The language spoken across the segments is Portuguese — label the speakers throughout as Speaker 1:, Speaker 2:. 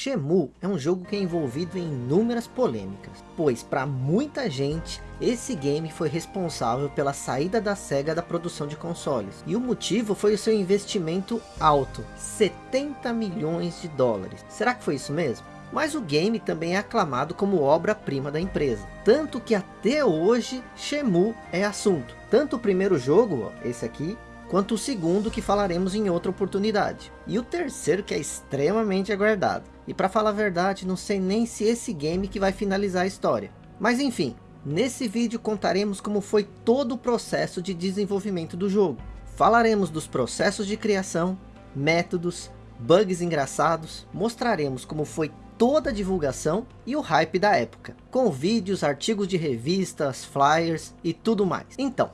Speaker 1: Shenmue é um jogo que é envolvido em inúmeras polêmicas, pois para muita gente, esse game foi responsável pela saída da SEGA da produção de consoles. E o motivo foi o seu investimento alto, 70 milhões de dólares. Será que foi isso mesmo? Mas o game também é aclamado como obra-prima da empresa. Tanto que até hoje, Shenmue é assunto. Tanto o primeiro jogo, esse aqui, quanto o segundo que falaremos em outra oportunidade. E o terceiro que é extremamente aguardado. E para falar a verdade, não sei nem se esse game que vai finalizar a história. Mas enfim, nesse vídeo contaremos como foi todo o processo de desenvolvimento do jogo. Falaremos dos processos de criação, métodos, bugs engraçados, mostraremos como foi toda a divulgação e o hype da época, com vídeos, artigos de revistas, flyers e tudo mais. Então,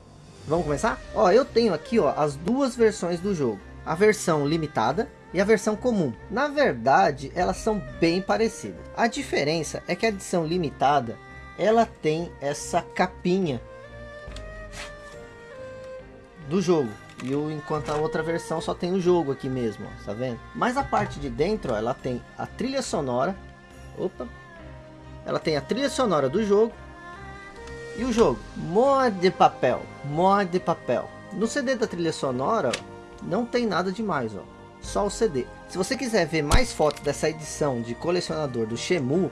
Speaker 1: Vamos começar? Ó, eu tenho aqui ó, as duas versões do jogo. A versão limitada e a versão comum. Na verdade, elas são bem parecidas. A diferença é que a edição limitada, ela tem essa capinha do jogo. E o, enquanto a outra versão só tem o jogo aqui mesmo, ó, tá vendo? Mas a parte de dentro, ó, ela tem a trilha sonora. Opa! Ela tem a trilha sonora do jogo e o jogo? Mod de papel. Mod de papel. No CD da trilha sonora, não tem nada demais, ó. Só o CD. Se você quiser ver mais fotos dessa edição de colecionador do Shemu,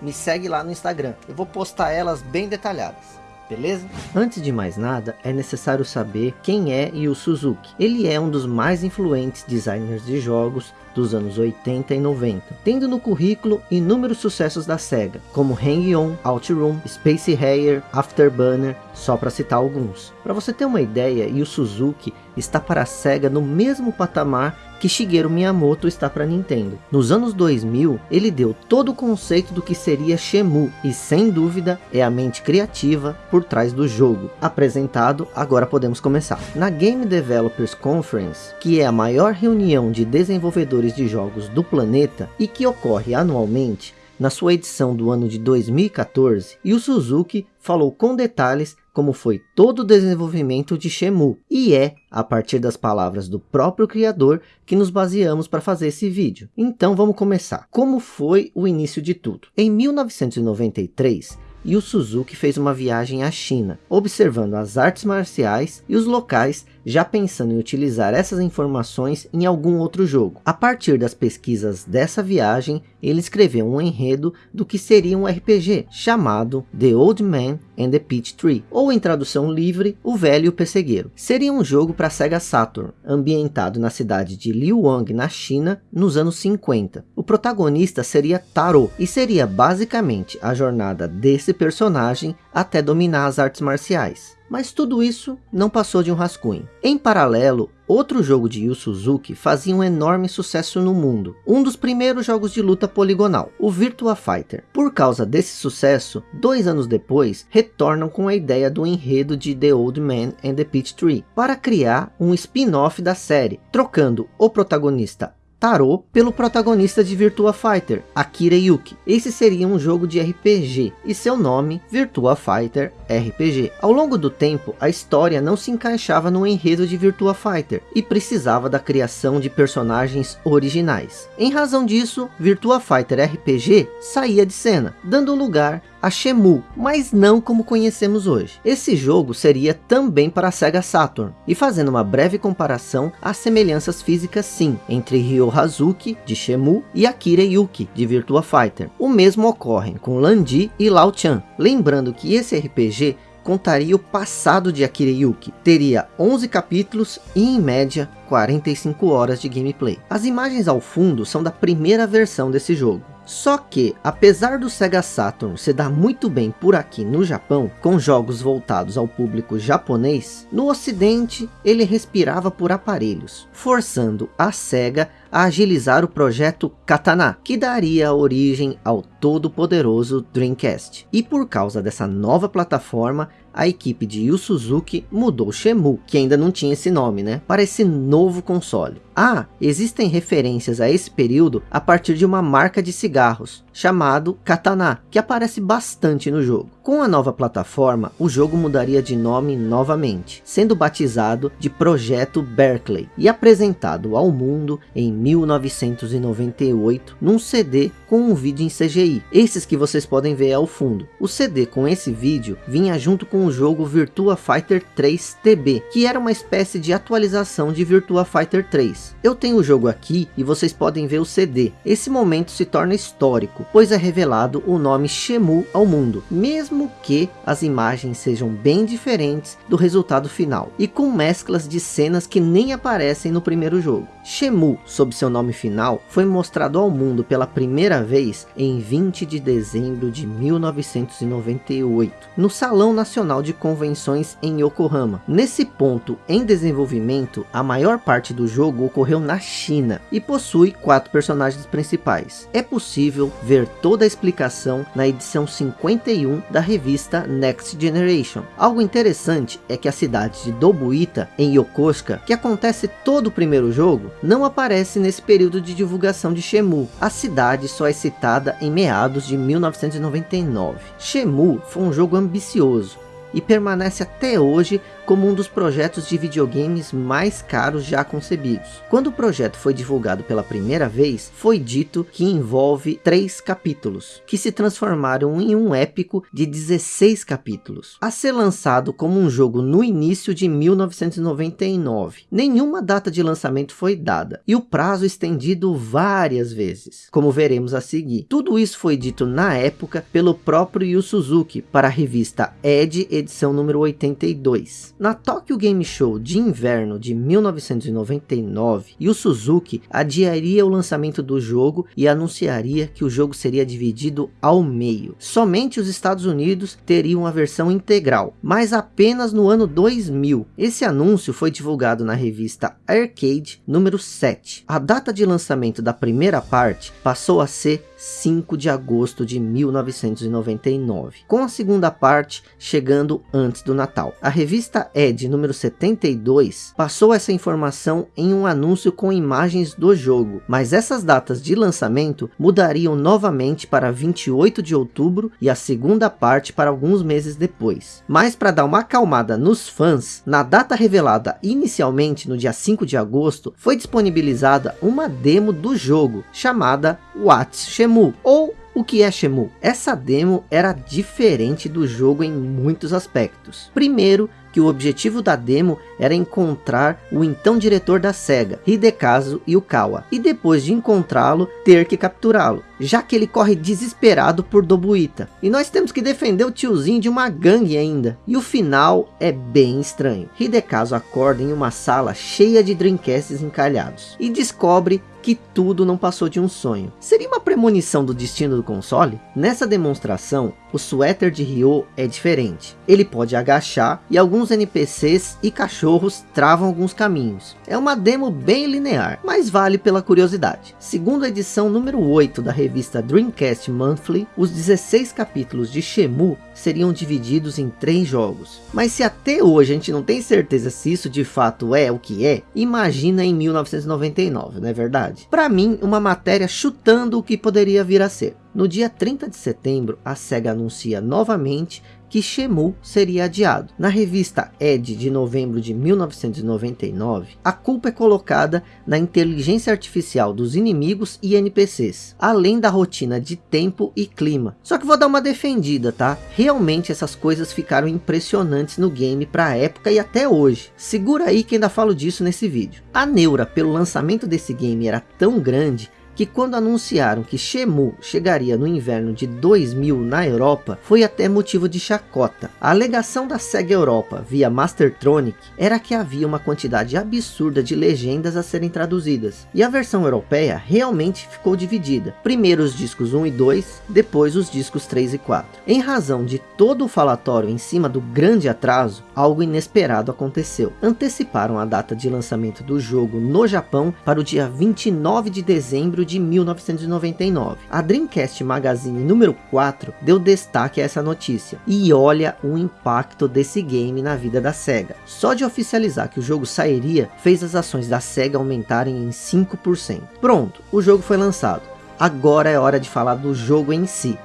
Speaker 1: me segue lá no Instagram. Eu vou postar elas bem detalhadas beleza? Antes de mais nada, é necessário saber quem é Yu Suzuki. Ele é um dos mais influentes designers de jogos dos anos 80 e 90, tendo no currículo inúmeros sucessos da SEGA, como Hang-On, OutRun, Space Harrier, Afterburner, só para citar alguns. Para você ter uma ideia, Yu Suzuki está para a SEGA no mesmo patamar que Shigeru Miyamoto está para Nintendo. Nos anos 2000, ele deu todo o conceito do que seria Shemu, e sem dúvida é a mente criativa por trás do jogo. Apresentado, agora podemos começar. Na Game Developers Conference, que é a maior reunião de desenvolvedores de jogos do planeta e que ocorre anualmente, na sua edição do ano de 2014, e o Suzuki falou com detalhes como foi todo o desenvolvimento de Shemu, e é a partir das palavras do próprio criador que nos baseamos para fazer esse vídeo. Então vamos começar. Como foi o início de tudo? Em 1993, e o Suzuki fez uma viagem à China, observando as artes marciais e os locais já pensando em utilizar essas informações em algum outro jogo. A partir das pesquisas dessa viagem, ele escreveu um enredo do que seria um RPG, chamado The Old Man and the Peach Tree, ou em tradução livre, O Velho e o Pessegueiro. Seria um jogo para Sega Saturn, ambientado na cidade de Liuang, na China, nos anos 50. O protagonista seria Taro, e seria basicamente a jornada desse personagem até dominar as artes marciais. Mas tudo isso não passou de um rascunho. Em paralelo, outro jogo de Yu Suzuki fazia um enorme sucesso no mundo. Um dos primeiros jogos de luta poligonal, o Virtua Fighter. Por causa desse sucesso, dois anos depois, retornam com a ideia do enredo de The Old Man and the Peach Tree, para criar um spin-off da série, trocando o protagonista Tarô pelo protagonista de Virtua Fighter, Akira Yuki. Esse seria um jogo de RPG e seu nome Virtua Fighter RPG. Ao longo do tempo, a história não se encaixava no enredo de Virtua Fighter e precisava da criação de personagens originais. Em razão disso, Virtua Fighter RPG saía de cena, dando lugar a Shemu, mas não como conhecemos hoje. Esse jogo seria também para a Sega Saturn, e fazendo uma breve comparação, há semelhanças físicas sim, entre Ryo Hazuki, de Shemu, e Akira Yuki, de Virtua Fighter. O mesmo ocorre com Landi e Lao Chan, lembrando que esse RPG contaria o passado de Akira Yuki. Teria 11 capítulos e em média 45 horas de gameplay. As imagens ao fundo são da primeira versão desse jogo. Só que, apesar do Sega Saturn se dar muito bem por aqui no Japão, com jogos voltados ao público japonês, no ocidente ele respirava por aparelhos, forçando a Sega a agilizar o projeto Katana, que daria origem ao todo poderoso Dreamcast. E por causa dessa nova plataforma, a equipe de Yu Suzuki mudou Shemu, que ainda não tinha esse nome, né, para esse novo console. Ah, existem referências a esse período a partir de uma marca de cigarros, chamado Katana, que aparece bastante no jogo. Com a nova plataforma, o jogo mudaria de nome novamente, sendo batizado de Projeto Berkeley e apresentado ao mundo em 1998 num CD com um vídeo em CGI. Esses que vocês podem ver ao fundo. O CD com esse vídeo vinha junto com o jogo Virtua Fighter 3 TB, que era uma espécie de atualização de Virtua Fighter 3. Eu tenho o jogo aqui e vocês podem ver o CD. Esse momento se torna histórico, pois é revelado o nome Shemu ao mundo, mesmo que as imagens sejam bem diferentes do resultado final, e com mesclas de cenas que nem aparecem no primeiro jogo. Shemu, sob seu nome final, foi mostrado ao mundo pela primeira vez em 20 de dezembro de 1998, no Salão Nacional de Convenções em Yokohama. Nesse ponto em desenvolvimento, a maior parte do jogo ocorreu na China e possui quatro personagens principais. É possível ver toda a explicação na edição 51 da revista Next Generation. Algo interessante é que a cidade de Dobuita, em Yokosuka, que acontece todo o primeiro jogo, não aparece nesse período de divulgação de Shemu. A cidade só é citada em meados de 1999. Shemu foi um jogo ambicioso, e permanece até hoje como um dos projetos de videogames mais caros já concebidos. Quando o projeto foi divulgado pela primeira vez, foi dito que envolve três capítulos, que se transformaram em um épico de 16 capítulos, a ser lançado como um jogo no início de 1999. Nenhuma data de lançamento foi dada, e o prazo estendido várias vezes, como veremos a seguir. Tudo isso foi dito na época pelo próprio Yu Suzuki para a revista Edge edição número 82. Na Tokyo Game Show de inverno de 1999, Yu Suzuki adiaria o lançamento do jogo e anunciaria que o jogo seria dividido ao meio. Somente os Estados Unidos teriam a versão integral, mas apenas no ano 2000. Esse anúncio foi divulgado na revista Arcade número 7. A data de lançamento da primeira parte passou a ser 5 de agosto de 1999, com a segunda parte chegando antes do Natal. A revista Ed número 72 passou essa informação em um anúncio com imagens do jogo, mas essas datas de lançamento mudariam novamente para 28 de outubro e a segunda parte para alguns meses depois. Mas para dar uma acalmada nos fãs, na data revelada inicialmente no dia 5 de agosto, foi disponibilizada uma demo do jogo chamada What's Shemu ou o que é Shemu? Essa demo era diferente do jogo em muitos aspectos. Primeiro, que o objetivo da demo era encontrar o então diretor da SEGA, Hidekazu Yukawa, e depois de encontrá-lo, ter que capturá-lo, já que ele corre desesperado por Dobuita. E nós temos que defender o tiozinho de uma gangue ainda. E o final é bem estranho. Hidekazu acorda em uma sala cheia de Dreamcasts encalhados, e descobre que tudo não passou de um sonho. Seria uma premonição do destino do console? Nessa demonstração, o suéter de Ryo é diferente. Ele pode agachar e alguns NPCs e cachorros travam alguns caminhos. É uma demo bem linear, mas vale pela curiosidade. Segundo a edição número 8 da revista Dreamcast Monthly, os 16 capítulos de Shemu seriam divididos em três jogos. Mas se até hoje a gente não tem certeza se isso de fato é o que é, imagina em 1999, não é verdade? Para mim, uma matéria chutando o que poderia vir a ser. No dia 30 de setembro, a SEGA anuncia novamente que Shemu seria adiado. Na revista Ed de novembro de 1999, a culpa é colocada na inteligência artificial dos inimigos e NPCs, além da rotina de tempo e clima. Só que vou dar uma defendida, tá? Realmente essas coisas ficaram impressionantes no game para a época e até hoje. Segura aí que ainda falo disso nesse vídeo. A neura pelo lançamento desse game era tão grande que quando anunciaram que Shemu chegaria no inverno de 2000 na Europa, foi até motivo de chacota. A alegação da SEGA Europa via Mastertronic era que havia uma quantidade absurda de legendas a serem traduzidas, e a versão europeia realmente ficou dividida. Primeiro os discos 1 e 2, depois os discos 3 e 4. Em razão de todo o falatório em cima do grande atraso, algo inesperado aconteceu. Anteciparam a data de lançamento do jogo no Japão para o dia 29 de dezembro de 1999. A Dreamcast Magazine número 4 deu destaque a essa notícia. E olha o impacto desse game na vida da SEGA. Só de oficializar que o jogo sairia, fez as ações da SEGA aumentarem em 5%. Pronto, o jogo foi lançado. Agora é hora de falar do jogo em si.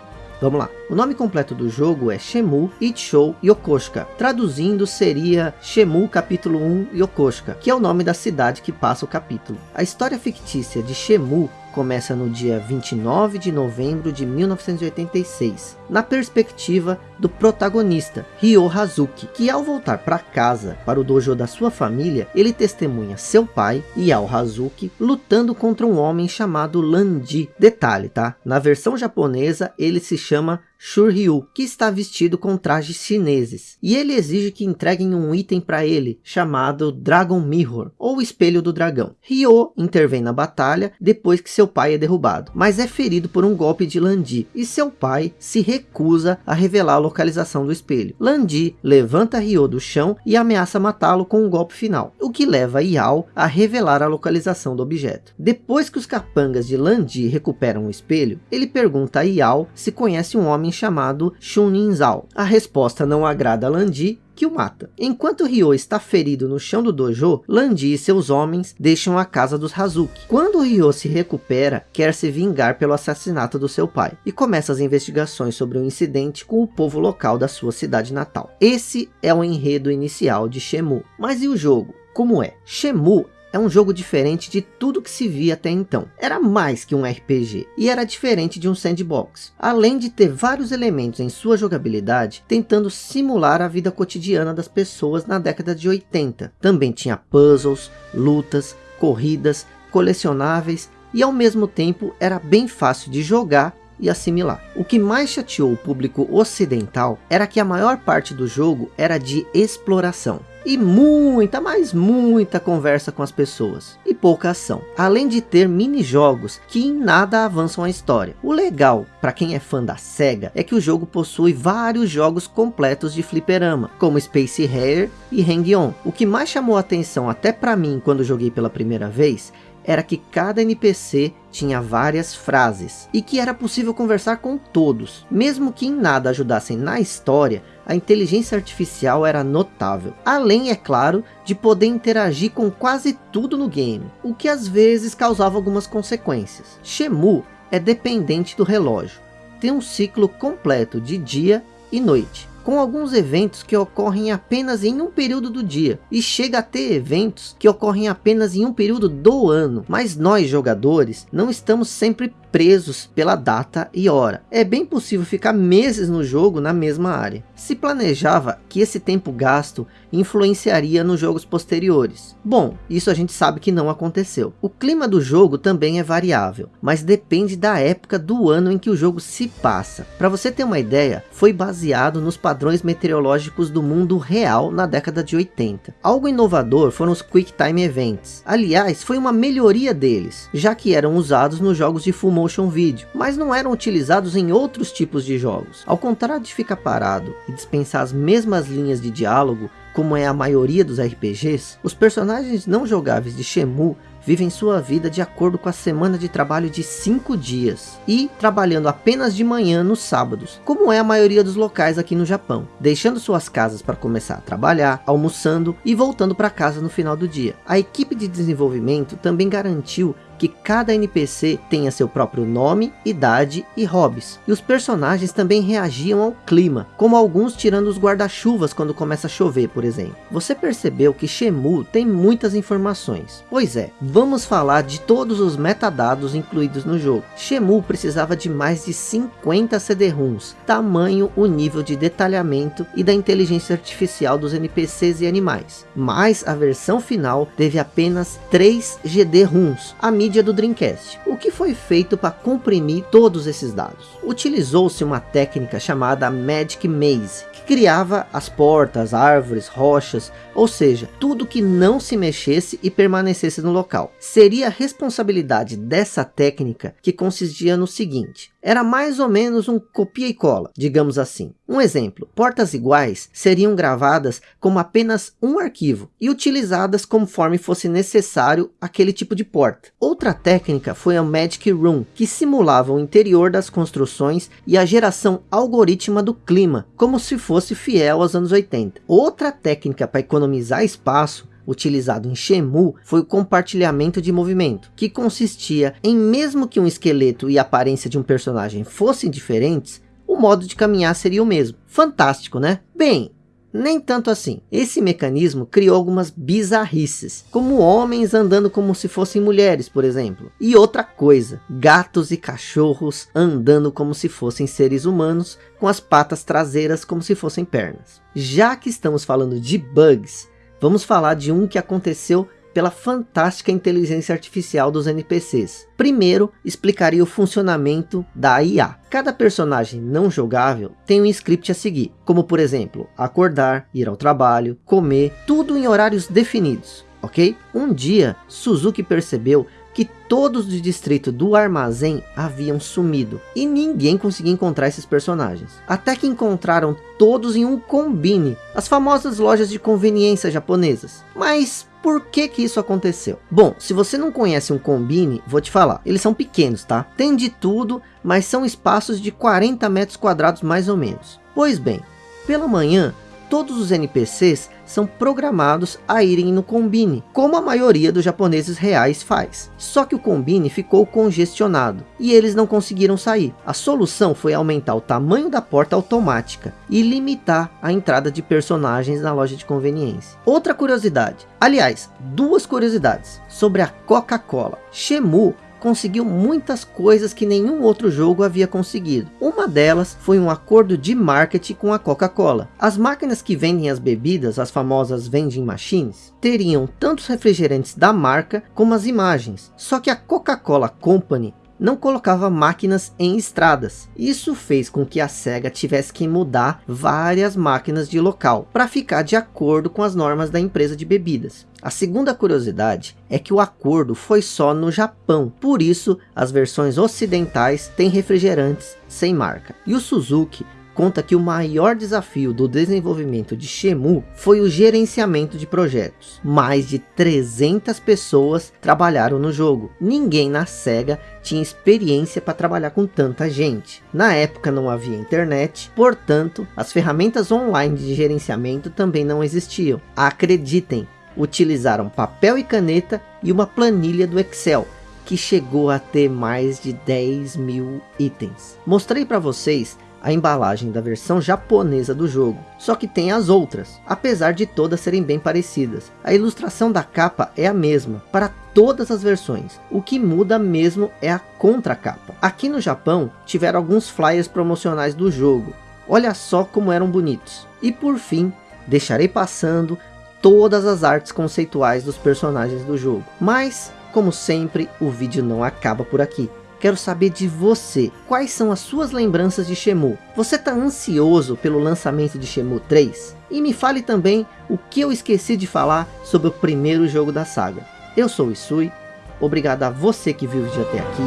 Speaker 1: Vamos lá. O nome completo do jogo é Shemu Ichou Yokosuka. Traduzindo seria Shemu capítulo 1 Yokosuka, que é o nome da cidade que passa o capítulo. A história fictícia de Shemu começa no dia 29 de novembro de 1986, na perspectiva do protagonista, Ryo Hazuki, que ao voltar para casa, para o dojo da sua família, ele testemunha seu pai, Yao Hazuki, lutando contra um homem chamado Landi. Detalhe, tá? Na versão japonesa, ele se chama Shuryu, que está vestido com trajes chineses. E ele exige que entreguem um item para ele, chamado Dragon Mirror, ou Espelho do Dragão. Ryo intervém na batalha, depois que seu pai é derrubado, mas é ferido por um golpe de Landi, e seu pai se recusa a revelar a localização do espelho. Landi levanta Ryo do chão e ameaça matá-lo com um golpe final, o que leva Yao a revelar a localização do objeto. Depois que os capangas de Landi recuperam o espelho, ele pergunta a Yao se conhece um homem chamado Shunin Zhao. A resposta não agrada a Landi, que o mata. Enquanto Ryo está ferido no chão do dojo, Landi e seus homens deixam a casa dos Hazuki. Quando Ryo se recupera, quer se vingar pelo assassinato do seu pai e começa as investigações sobre o incidente com o povo local da sua cidade natal. Esse é o enredo inicial de Shemu. Mas e o jogo? Como é? Shemu é um jogo diferente de tudo que se via até então. Era mais que um RPG e era diferente de um sandbox. Além de ter vários elementos em sua jogabilidade, tentando simular a vida cotidiana das pessoas na década de 80. Também tinha puzzles, lutas, corridas, colecionáveis e ao mesmo tempo era bem fácil de jogar e assimilar. O que mais chateou o público ocidental era que a maior parte do jogo era de exploração e muita, mas muita conversa com as pessoas e pouca ação. Além de ter mini-jogos que em nada avançam a história. O legal, para quem é fã da SEGA, é que o jogo possui vários jogos completos de fliperama, como Space Harrier e Hang-On. O que mais chamou a atenção até para mim quando joguei pela primeira vez era que cada NPC tinha várias frases e que era possível conversar com todos. Mesmo que em nada ajudassem na história, a inteligência artificial era notável. Além, é claro, de poder interagir com quase tudo no game, o que às vezes causava algumas consequências. Shemu é dependente do relógio. Tem um ciclo completo de dia e noite com alguns eventos que ocorrem apenas em um período do dia, e chega a ter eventos que ocorrem apenas em um período do ano, mas nós jogadores não estamos sempre presos pela data e hora. É bem possível ficar meses no jogo na mesma área. Se planejava que esse tempo gasto influenciaria nos jogos posteriores. Bom, isso a gente sabe que não aconteceu. O clima do jogo também é variável, mas depende da época do ano em que o jogo se passa. Para você ter uma ideia, foi baseado nos padrões meteorológicos do mundo real na década de 80. Algo inovador foram os Quick Time Events. Aliás, foi uma melhoria deles, já que eram usados nos jogos de full motion video, mas não eram utilizados em outros tipos de jogos. Ao contrário de ficar parado e dispensar as mesmas linhas de diálogo, como é a maioria dos RPGs, os personagens não jogáveis de Shemu vivem sua vida de acordo com a semana de trabalho de 5 dias e trabalhando apenas de manhã nos sábados, como é a maioria dos locais aqui no Japão, deixando suas casas para começar a trabalhar, almoçando e voltando para casa no final do dia. A equipe de desenvolvimento também garantiu que cada NPC tenha seu próprio nome, idade e hobbies. E os personagens também reagiam ao clima, como alguns tirando os guarda-chuvas quando começa a chover, por exemplo. Você percebeu que Shemu tem muitas informações? Pois é, vamos falar de todos os metadados incluídos no jogo. Shemu precisava de mais de 50 CD-ROMs, tamanho o nível de detalhamento e da inteligência artificial dos NPCs e animais. Mas a versão final teve apenas 3 GD-ROMs, a mídia do Dreamcast. O que foi feito para comprimir todos esses dados? Utilizou-se uma técnica chamada Magic Maze, que criava as portas, árvores, rochas, ou seja, tudo que não se mexesse e permanecesse no local. Seria a responsabilidade dessa técnica que consistia no seguinte, era mais ou menos um copia e cola, digamos assim. Um exemplo, portas iguais seriam gravadas como apenas um arquivo e utilizadas conforme fosse necessário aquele tipo de porta. Outra técnica foi a Magic Room, que simulava o interior das construções e a geração algorítmica do clima, como se fosse fiel aos anos 80. Outra técnica para economizar espaço utilizado em Shemu foi o compartilhamento de movimento, que consistia em mesmo que um esqueleto e a aparência de um personagem fossem diferentes, o modo de caminhar seria o mesmo. Fantástico, né? Bem, nem tanto assim. Esse mecanismo criou algumas bizarrices, como homens andando como se fossem mulheres, por exemplo. E outra coisa, gatos e cachorros andando como se fossem seres humanos, com as patas traseiras como se fossem pernas. Já que estamos falando de bugs, vamos falar de um que aconteceu pela fantástica inteligência artificial dos NPCs. Primeiro, explicaria o funcionamento da IA. Cada personagem não jogável tem um script a seguir, como por exemplo, acordar, ir ao trabalho, comer, tudo em horários definidos, ok? Um dia, Suzuki percebeu que todos do distrito do armazém haviam sumido e ninguém conseguia encontrar esses personagens. Até que encontraram todos em um combine, as famosas lojas de conveniência japonesas. Mas por que que isso aconteceu? Bom, se você não conhece um combine, vou te falar. Eles são pequenos, tá? Tem de tudo, mas são espaços de 40 metros quadrados mais ou menos. Pois bem, pela manhã, todos os NPCs são programados a irem no Combine, como a maioria dos japoneses reais faz. Só que o Combine ficou congestionado e eles não conseguiram sair. A solução foi aumentar o tamanho da porta automática e limitar a entrada de personagens na loja de conveniência. Outra curiosidade, aliás, duas curiosidades sobre a Coca-Cola. Shemu conseguiu muitas coisas que nenhum outro jogo havia conseguido. Uma delas foi um acordo de marketing com a Coca-Cola. As máquinas que vendem as bebidas, as famosas vending machines, teriam tanto os refrigerantes da marca como as imagens. Só que a Coca-Cola Company não colocava máquinas em estradas. Isso fez com que a SEGA tivesse que mudar várias máquinas de local para ficar de acordo com as normas da empresa de bebidas. A segunda curiosidade é que o acordo foi só no Japão, por isso as versões ocidentais têm refrigerantes sem marca. E o Suzuki conta que o maior desafio do desenvolvimento de Shemu foi o gerenciamento de projetos. Mais de 300 pessoas trabalharam no jogo. Ninguém na SEGA tinha experiência para trabalhar com tanta gente. Na época não havia internet, portanto, as ferramentas online de gerenciamento também não existiam. Acreditem, utilizaram papel e caneta e uma planilha do Excel, que chegou a ter mais de 10 mil itens. Mostrei para vocês a embalagem da versão japonesa do jogo, só que tem as outras, apesar de todas serem bem parecidas. A ilustração da capa é a mesma para todas as versões, o que muda mesmo é a contracapa. Aqui no Japão tiveram alguns flyers promocionais do jogo, olha só como eram bonitos. E por fim, deixarei passando todas as artes conceituais dos personagens do jogo. Mas, como sempre, o vídeo não acaba por aqui. Quero saber de você, quais são as suas lembranças de Shemu? Você está ansioso pelo lançamento de Shemu 3? E me fale também o que eu esqueci de falar sobre o primeiro jogo da saga. Eu sou o Isui, obrigado a você que viu o vídeo até aqui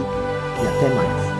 Speaker 1: e até mais.